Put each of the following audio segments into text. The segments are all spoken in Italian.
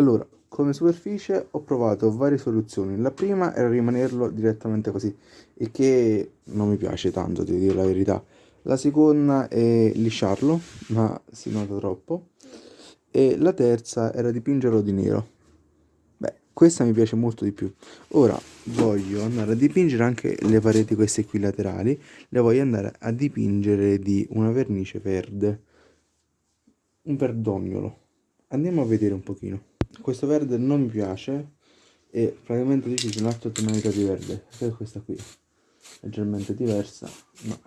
Allora, come superficie ho provato varie soluzioni. La prima era rimanerlo direttamente così e che non mi piace tanto devo dire la verità. La seconda è lisciarlo ma si nota troppo. E la terza era dipingerlo di nero. Beh questa mi piace molto di più. Ora voglio andare a dipingere anche le pareti queste qui laterali le voglio andare a dipingere di una vernice verde. Un verdognolo. Andiamo a vedere un pochino questo verde non mi piace e praticamente ho deciso un'altra tonalità di verde. Che è questa qui leggermente diversa ma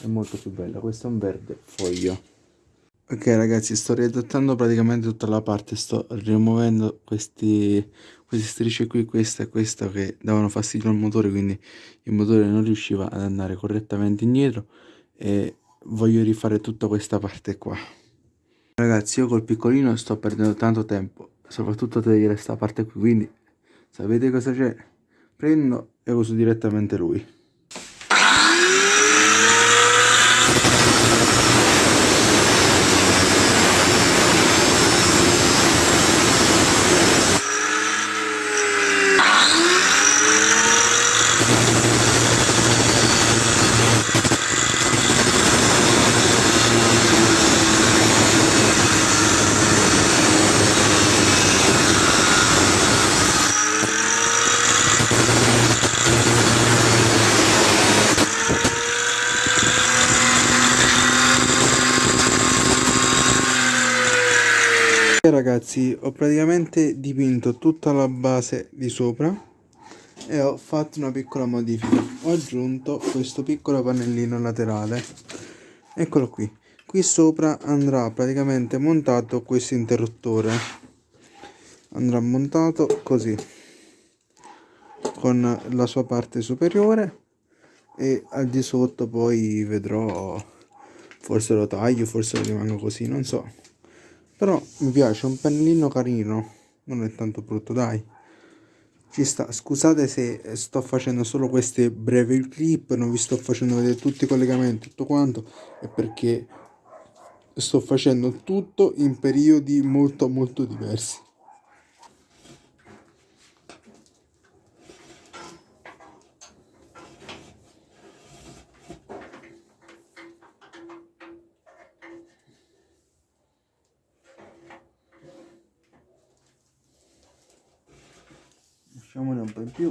è molto più bella. Questo è un verde foglio. Ok ragazzi sto riadattando praticamente tutta la parte. Sto rimuovendo questi queste strisce qui questa e questa che davano fastidio al motore quindi il motore non riusciva ad andare correttamente indietro. E voglio rifare tutta questa parte qua ragazzi io col piccolino sto perdendo tanto tempo soprattutto a togliere questa parte qui quindi sapete cosa c'è? Prendo e uso direttamente lui ragazzi ho praticamente dipinto tutta la base di sopra e ho fatto una piccola modifica. Ho aggiunto questo piccolo pannellino laterale. Eccolo qui. Qui sopra andrà praticamente montato questo interruttore. Andrà montato così con la sua parte superiore e al di sotto poi vedrò forse lo taglio forse lo rimango così non so però mi piace un pennellino carino. Non è tanto brutto dai. Ci sta. Scusate se sto facendo solo queste brevi clip non vi sto facendo vedere tutti i collegamenti tutto quanto è perché sto facendo tutto in periodi molto molto diversi lasciamone un po' in più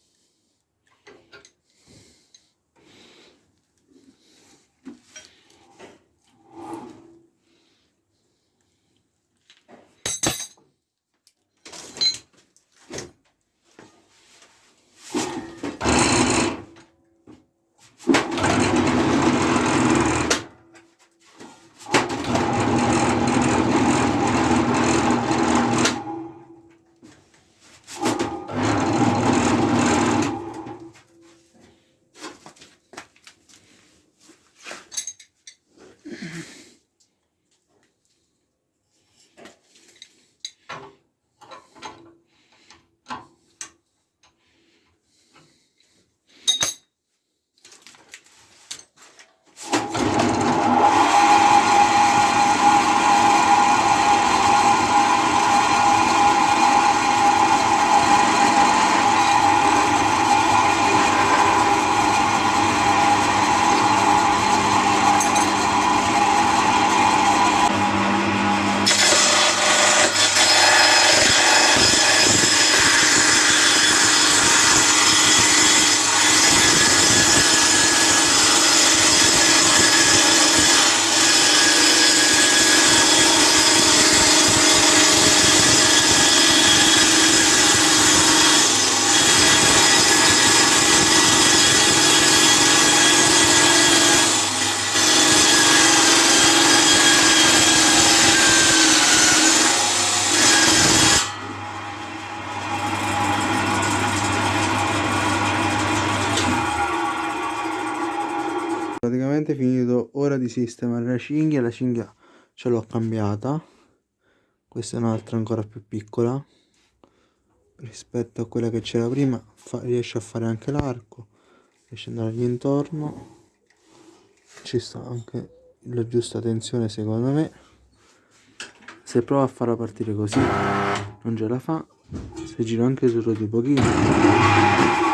praticamente finito ora di sistemare la cinghia la cinghia ce l'ho cambiata. Questa è un'altra ancora più piccola. Rispetto a quella che c'era prima fa, riesce a fare anche l'arco riesce ad andargli intorno. Ci sta anche la giusta tensione secondo me. Se provo a farla partire così non ce la fa. Se giro anche solo di pochino